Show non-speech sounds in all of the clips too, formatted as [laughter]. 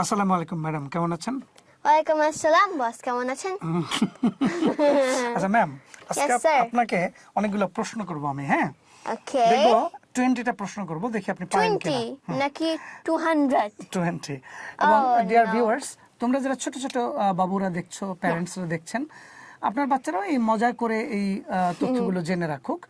আসসালামু আলাইকুম ম্যাডাম কেমন আছেন? ওয়ালাইকুম আসসালাম বস কেমন আছেন? [laughs] আচ্ছা ম্যাম আজকে আপনাকে অনেকগুলো প্রশ্ন করব আমি হ্যাঁ? ওকে দেখব টোয়েন্টিটা প্রশ্ন করব দেখি আপনি পারেন কিনা। নাকি টু হান্ড্রেড টোয়েন্টি এবং Oh, ডিয়ার no. ভিউয়ার্স তোমরা যারা ছোট ছোট বাবুরা দেখছ প্যারেন্টসরা দেখছেন আপনার বাচ্চারাও এই মজা করে এই তথ্যগুলো জেনে রাখুক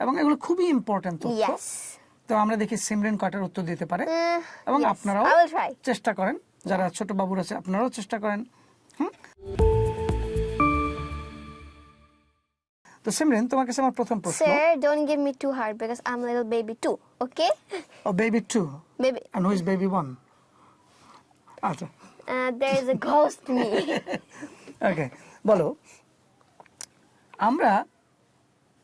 এবং এগুলো খুবই ইম্পর্টেন্ট তথ্য। তো আমরা দেখি সিমরেন কয়টার উত্তর দিতে পারে। এবং আপনারাও. চেষ্টা করেন। যারা ছোট বাবুর আছে আপনারাও চেষ্টা করেন হুম? তো সিমরেন তোমার কাছে আমার প্রথম প্রশ্ন Sir, don't give me too hard because I'm a little baby too. Okay? Oh baby too Baby, and whose baby one আচ্ছা there is a ghost me. [laughs] Okay বলো আমরা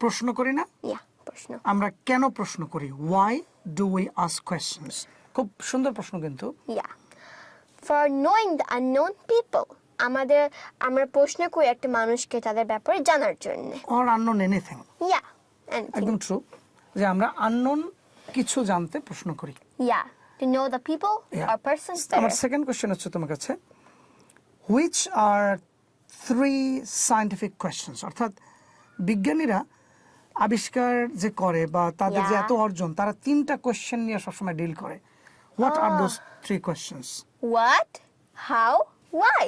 প্রশ্ন করি না yeah, প্রশ্ন। আমরা কেন প্রশ্ন করি why do we ask questions খুব সুন্দর প্রশ্ন কিন্তু Yeah. For knowing the unknown people আমাদের আমরা প্রশ্ন করি একটা মানুষকে তাদের ব্যাপারে জানার জন্য। Or unknown anything yeah. একদম ট্রু যে আমরা আননোন কিছু জানতে প্রশ্ন করি। Yeah To know the people Yeah. or persons আমার সেকেন্ড কোশ্চেন হচ্ছে তোমার কাছে। Which are three scientific questions অর্থাৎ বিজ্ঞানীরা আবিষ্কার যে করে বা তাদের যে এত অর্জন তারা তিনটা কোয়েশ্চেন নিয়ে সবসময় ডিল করে। What are. Those three questions What? How? Why?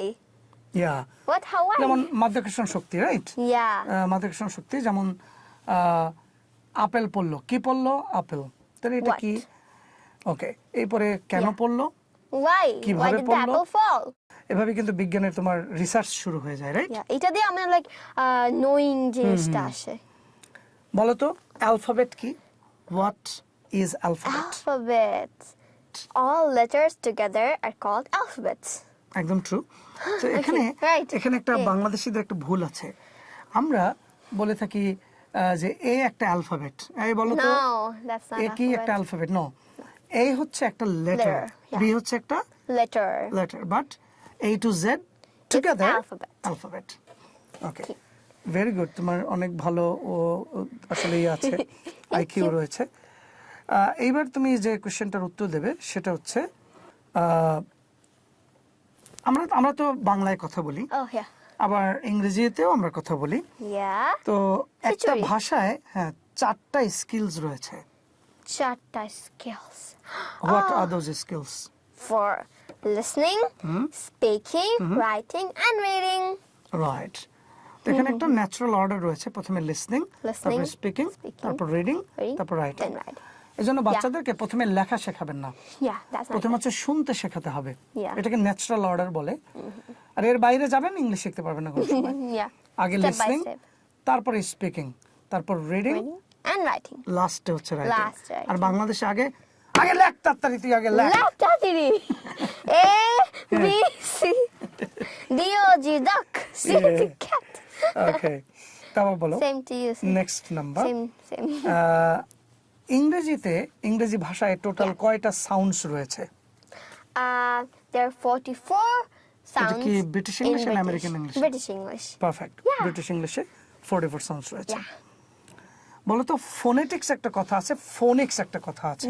Yeah What? How? Why? যেমন মাধ্যাকর্ষণ শক্তি রাইট Yeah. মাধ্যাকর্ষণ শক্তি যেমন আপেল পড়ল কি পড়ল আপেল তাহলে এটা? কি ওকে এরপরে কেন Yeah. পড়ল Why? Why did the apple fall? এভাবে কিন্তু বিজ্ঞানের তোমার রিসার্চ শুরু হয়ে যায় রাইট Yeah. এটা দিয়ে আমরা লাইক নোয়িং জিনিসটা আসে বলো তো অ্যালফাবেট কি what is alphabet Alphabet. All letters together are called alphabets. একদম ট্রু [gasps] তো এখানে. এখানে একটা. বাংলাদেশিদের একটা ভুল আছে আমরা বলে থাকি যে এ একটা অ্যালফাবেট এই বলো তো এ কি একটা. অ্যালফাবেট নো এ হচ্ছে একটা লেটার. বি হচ্ছে একটা Letter. Letter but A to Z together alphabet. Alphabet okay very good তোমার অনেক ভালো ও ও আসলে ইয়ে আছে [laughs] আইকিউ রয়েছে এইবার তুমি যে কোশ্চেনটার উত্তর দেবে সেটা হচ্ছে আমরা আমরা তো বাংলায় কথা বলি। Oh আবার ইংরেজিতেও আমরা কথা বলি। তো একটা ভাষায় হ্যাঁ চারটা স্কিলস রয়েছে। চারটা skills. What. Are those skills listening, Hmm? speaking, writing, and reading. Right তো এখানে একটা ন্যাচারাল অর্ডার রয়েছে। প্রথমে লিসনিং তারপর স্পিকিং তারপর রিডিং তারপর রাইটিং then writing. এই জন্য বাচ্চাদেরকে প্রথমে লেখা শেখাবেন না প্রথমে হচ্ছে শুনতে শেখাতে হবে এটাকে ন্যাচারাল অর্ডার বলে আর এর বাইরে যাবেন ইংলিশ শিখতে পারবেন না কোনো [laughs] সময় আগে লিসনিং. তারপরে স্পিকিং তারপর রিডিং and writing. লাস্টে হচ্ছে রাইটিং আর বাংলাদেশে আগে আগে লেখ তাড়াতাড়ি তুই আগে লেখ Tatiri. [laughs] A B C D O G duck. C Yeah. T [laughs] cat. ওকে তারপর বলো to you. Same. Next number Same. same. ইংরেজিতে ইংরেজি ভাষায় টোটাল কয়টা সাউন্ডস রয়েছে? There are 44 sounds কি British in English and British. American English? Perfect British ইংলিশে forty four sounds রয়েছে। Yeah. বলো তো ফোনেটিক্স একটা কথা আছে ফোনিক্স একটা কথা আছে।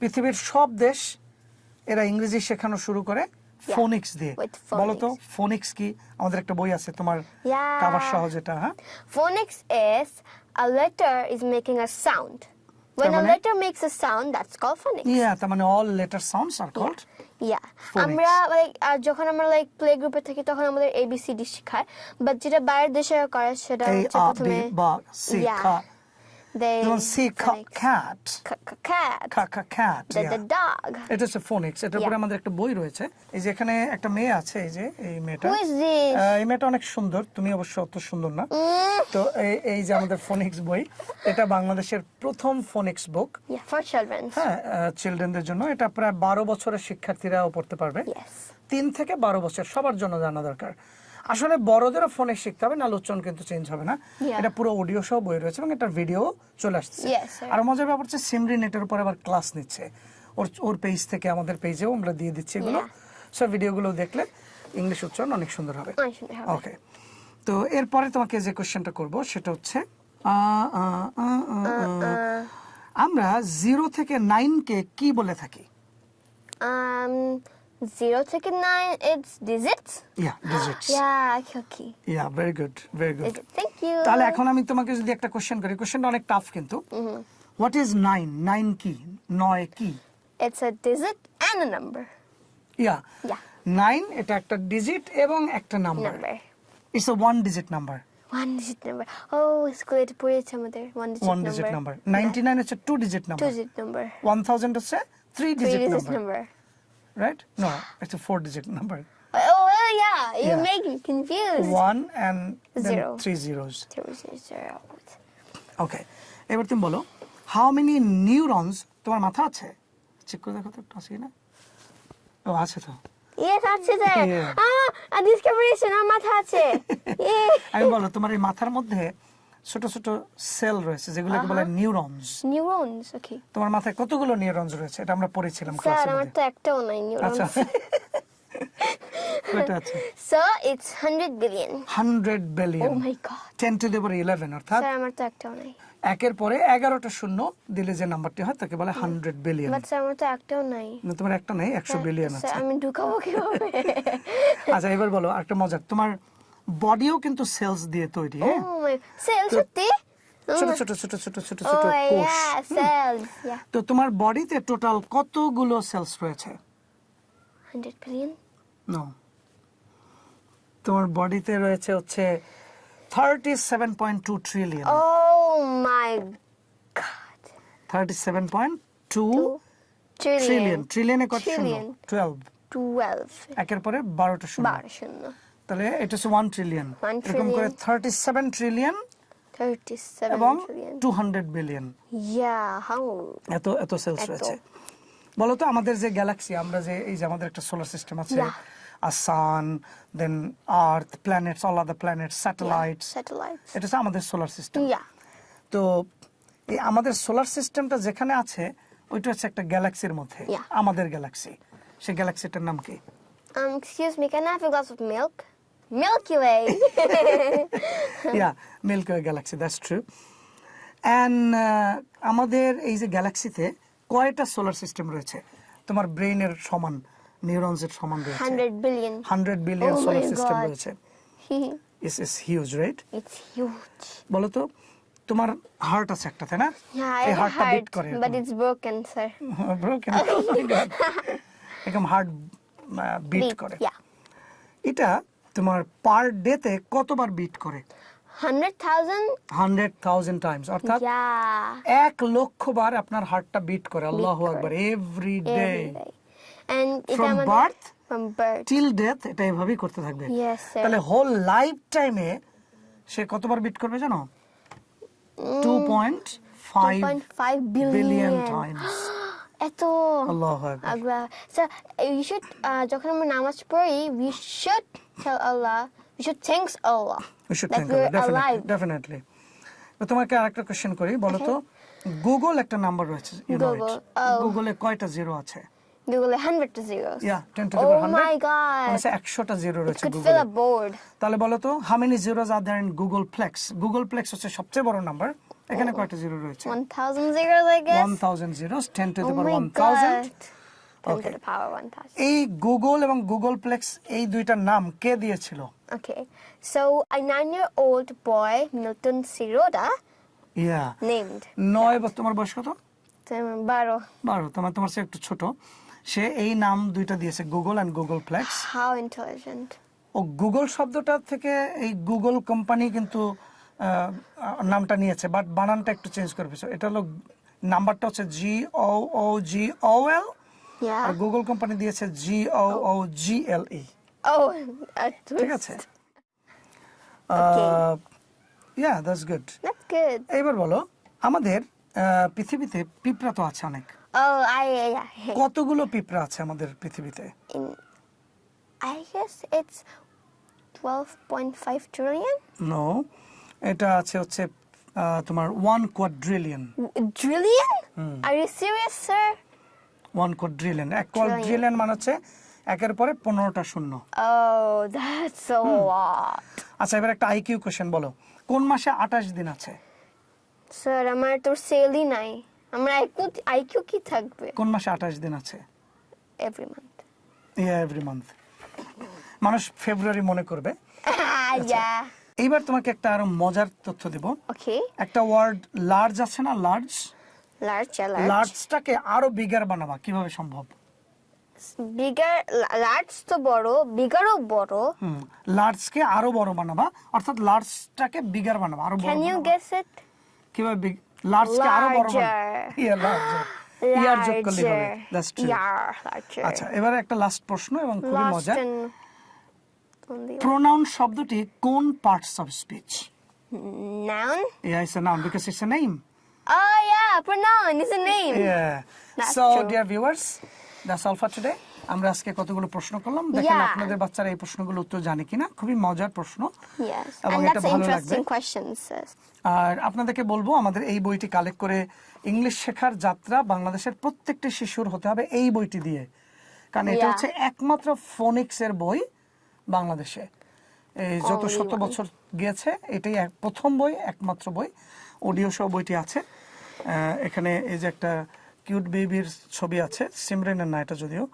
পৃথিবীর সব দেশ এরা ইংরেজি শেখানো শুরু করে ফোনিক্স দিয়ে। With বলো তো ফোনিক্স কি? আমাদের একটা বই আছে তোমার. কাবার সহ যেটা হ্যাঁ? Phonics is a letter is making a sound. When a মানে? letter makes a sound, that's called phonics. Yeah তার মানে all letter sounds are called Yeah. Phonics. আমরা লাইক যখন আমরা লাইক প্লে গ্রুপে থাকি তখন আমাদের এবিসিডি শেখায় বাট যেটা বাইরের দেশে করে সেটা এ হচ্ছে আ প্রথমে বি বা সি Yeah. খা they খা phonics. Cat K- k- cat. খা খা the, the dog. এটা হচ্ছে ফোনিক্স এটার উপরে আমাদের একটা বই রয়েছে। এই যে এখানে একটা মেয়ে আছে এই যে এই মেয়েটা। এই মেয়েটা অনেক সুন্দর। তুমি অবশ্য অত সুন্দর না। তো এই এই যে আমাদের ফোনিক্স বই এটা বাংলাদেশের প্রথম phonics book yeah for children. হ্যাঁ চিলড্রেনদের জন্য। এটা প্রায় বারো বছরের শিক্ষার্থীরাও পড়তে পারবে। তিন থেকে বারো বছর সবার জন্য জানা দরকার। আসলে বড়দেরও ফোনে শিখতে হবে না উচ্চারণ কিন্তু চেঞ্জ হবে না। এটা পুরো অডিও সহ বই রয়েছে এবং এটার ভিডিও চলে আসছে আর মজার ব্যাপার হচ্ছে সিমরি নেটের উপর আবার ক্লাস নিচ্ছে। ওর ওর পেজ থেকে আমাদের পেজেও আমরা দিয়ে দিচ্ছি এগুলো। সব ভিডিওগুলো দেখলে ইংলিশ উচ্চারণ অনেক সুন্দর হবে। ওকে তো এরপরে তোমাকে যে কোশ্চেনটা করব সেটা হচ্ছে। আমরা জিরো থেকে নাইনকে কি বলে থাকি? Um Zero থেকে nine, it's digits. Yeah digits Yeah, okay, okay. Very good very good Digits. Thank you. তাহলে এখন আমি তোমাকে যদি একটা কোশ্চেন করি কোশ্চেনটা অনেক টাফ কিন্তু হোয়াট ইজ নাইন নাইন কি নয় কি It's a digit and a number. Yeah Yeah. Nine এটা একটা ডিজিট এবং একটা number Number. It's a one digit number One digit number. Oh, স্কুলে তো পড়েছে আমাদের one digit one number. Digit number ninety nine হচ্ছে two digit number digit number. One thousand হচ্ছে three Three digit number number. No it's a four digit number Oh, well, yeah, you're Yeah. making me confused. One and Zero. Three zeros Zero, zero, zero. Okay এবার তুমি বলো how many neurons তোমার মাথা আছে check করে দেখো তো একটু আছে না ও আছে তো Yes, there. Yeah. Ah, a discoveration আমার মাথা আছে. আমি বলো তোমার এই মাথার মধ্যে ছোট ছোট সেল রয়েছে যেগুলোকে বলে নিউরনস Neurons, okay. তোমার মাথায় কতগুলো নিউরনস রয়েছে? এটা আমরা পড়েছিলাম স্যার আমার তো একটাও নাই নিউরনস আচ্ছা। নিউরনস [laughs] কয়টা আছে? So it's 100 billion hundred oh my God ten to the power eleven অর্থাৎ স্যার আমার তো একটাও নাই। একের পরে এগারোটা শূন্য দিলে যে নাম্বারটি হয় তাকে বলে হান্ড্রেড বিলিয়ন বাট স্যার আমার তো একটাও নাই। না তোমার একটা নাই একশো বিলিয়ন স্যার আছে। আমি ঢুকাবো কীভাবে? আচ্ছা এবার বলো একটা মজার। তোমার বডিও কিন্তু সেলস দিয়ে তৈরি হ্যাঁ? সেল সত্যি? ছোট ছোট ছোট ছোট ছোট ছোট কোষ ইয়া সেলস ইয়া তো তোমার বডিতে টোটাল কতগুলো সেলস রয়েছে? 100 বিলিয়ন নো তোমার বডিতে রয়েছে হচ্ছে thirty seven point two trillion oh my God thirty seven point two trillion trillion কত শূন্য? ট্রিলিয়ন টুয়েলভ 12 একের পরে বারোটা শূন্য। বার শূন্য। তাহলে এটা হচ্ছে ওয়ান ট্রিলিয়ন এরকম করে. থার্টি সেভেন ট্রিলিয়ন 37 এবং two hundred billion yeah how এত এত সেলস। রয়েছে। বলো তো আমাদের যে গ্যালাক্সি আমরা যে এই যে আমাদের একটা সোলার সিস্টেম আছে Yeah. Sun then earth planets all other planets satellites satellites এটা হচ্ছে আমাদের সোলার সিস্টেম ইয়া তো এই আমাদের সোলার সিস্টেমটা যেখানে আছে ওইটা হচ্ছে একটা গ্যালাক্সির মধ্যে। আমাদের গ্যালাক্সি সেই গ্যালাক্সিটার নাম কি? Um, excuse me, can I have a glass of milk? Milky Way. Yeah Milky Way galaxy that's true and আমাদের এই যে গ্যালাক্সিতে কয়টা সোলার সিস্টেম রয়েছে তোমার ব্রেইনের সমান নিউরনসের সমান রয়েছে 100 billion. Hundred billion Oh my solar system. রয়েছে is is huge right it's huge. বলো তো তোমার হার্ট আছে একটা তাই না Yeah, এই হার্টটা বিট করে but it's broken, sir. [laughs] Broken [laughs] এরকম হার্ট বিট Beat, করে Yeah. এটা তোমার পার ডেতে কতবার বিট করে 100,000? হান্ড্রেড থাউজেন্ড টাইমস অর্থাৎ এক লক্ষ বার আপনার হার্টটা বিট করে আল্লাহ। আকবার এভরি ডে আমাদের- birth? From birth. Till death এটা এভাবেই করতে থাকবে তাহলে হোল লাইফ টাইমে সে কতবার বিট করবে জানো two point five 2.5 billion. Billion times এত আল্লাহ আকবার। স্যার ইউ শুড যখন আমরা নামাজ পড়ি we should tell Allah we should thanks Allah we should thank we're definitely তোমাকে আরেকটা কোশ্চেন করি বলো তো গুগল একটা নাম্বার রয়েছে ইট oh. গুগলে কয়টা জিরো আছে? Google 100 zeros. Yeah 10 to Oh the power 100 my God. 100টা জিরো রয়েছে গুগলে. তাহলে বলো তো how many zeros are in googolplex googolplex হচ্ছে সবচেয়ে বড় নাম্বার এখানে কয়টা জিরো রয়েছে 1000 zeros, I guess. 1000 zeros 10 to the power 1000 God. 10 Okay. to the 1000. এই গুগল এবং গুগল প্লেক্স এই দুইটার নাম কে দিয়েছিল Okay. So a nine-year-old boy, Milton Siroda, yeah named. নয় বছর তোমার বয়স কত Baro. বারো তোমার তোমার চেয়ে একটু ছোট সে এই নাম দুইটা দিয়েছে googol and googolplex how intelligent O googol শব্দটা থেকে এই গুগল কোম্পানি কিন্তু নামটা নিয়েছে বাট বানানটা একটু চেঞ্জ করে ফেলছে এটা হলো নাম্বারটা হচ্ছে জি ও ও জি ও এল আর গুগল কোম্পানি দিয়েছে জি ও ও জি এল ই ঠিক আছে. Yeah that's good. এবার বলো আমাদের পৃথিবীতে পিঁপড়া তো আছে অনেক Oh. কতগুলো পিঁপড়া আছে আমাদের পৃথিবীতে I guess it's 12.5 trillion. No এটা আছে হচ্ছে তোমার one quadrillion Trillion? Are you serious, sir? One quadrillion এক. কোয়াড্রিলিয়ন মানে হচ্ছে একের পরে পনেরোটা শূন্য। Oh. আচ্ছা এবার একটা আইকিউ কোশ্চেন বলো। কোন মাসে আঠাশ দিন আছে? স্যার আমার তো সেলই নাই। আমার আইকিউ আইকিউ কি থাকবে? কোন মাসে আঠাশ দিন আছে? Every month yeah every month মানুষ ফেব্রুয়ারি মনে করবে. [laughs] এইবার তোমাকে একটা আরও মজার তথ্য দেব. একটা ওয়ার্ড লার্জ আছে না লার্জ লার্জটাকে আরও বিগার বানাবা কীভাবে সম্ভব? La- large তো বড়, bigger ও বড়. হুম লার্জকে আরও বড় বানাবা অর্থাৎ লার্জটাকে বিগার বানাবা আরও বড় you বানাবা। guess it? কীভাবে লার্জকে আরও বড় বানাবা? ইয়া লার্জার ইয়ার যোগ করলে হবে। That's true. আচ্ছা এবারে একটা লাস্ট প্রশ্ন এবং খুবই মজা প্রোনাউন শব্দটি কোন parts of speech noun. Yeah, it's a noun because it's a name. Oh yeah, pronoun is a name. Yeah. That's so, true. dear viewers, that's all for today. আমরা আজকে কতগুলো প্রশ্ন করলাম দেখেন আপনাদের বাচ্চারা এই প্রশ্নগুলো উত্তর জানে কিনা খুবই মজার প্রশ্ন এবং এটা ভালো লাগবে. আর আপনাদেরকে বলব আমাদের এই বইটি কালেক্ট করে ইংলিশ শেখার যাত্রা বাংলাদেশের প্রত্যেকটি শিশুর হতে হবে এই বইটি দিয়ে কারণ এটা হচ্ছে একমাত্র ফোনিক্স এর বই বাংলাদেশে। এই যত শত বছর গিয়েছে এটাই প্রথম বই একমাত্র বই। অডিও সহ বইটি আছে। এখানে এই যে একটা কিউট বেবির ছবি আছে সিমরেনের না এটা যদিও।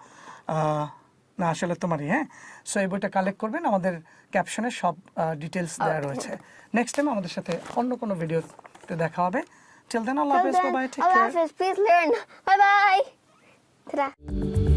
না আসলে তোমারই হ্যাঁ? সো এই বইটা কালেক্ট করবেন। আমাদের ক্যাপশনে সব ডিটেলস দেওয়া রয়েছে। নেক্সট টাইম আমাদের সাথে অন্য কোনো ভিডিওতে দেখা হবে। টিল দেন আল্লাহ হাফেজ then, bye take care Hafiz, please learn. Bye bye. Ta-da.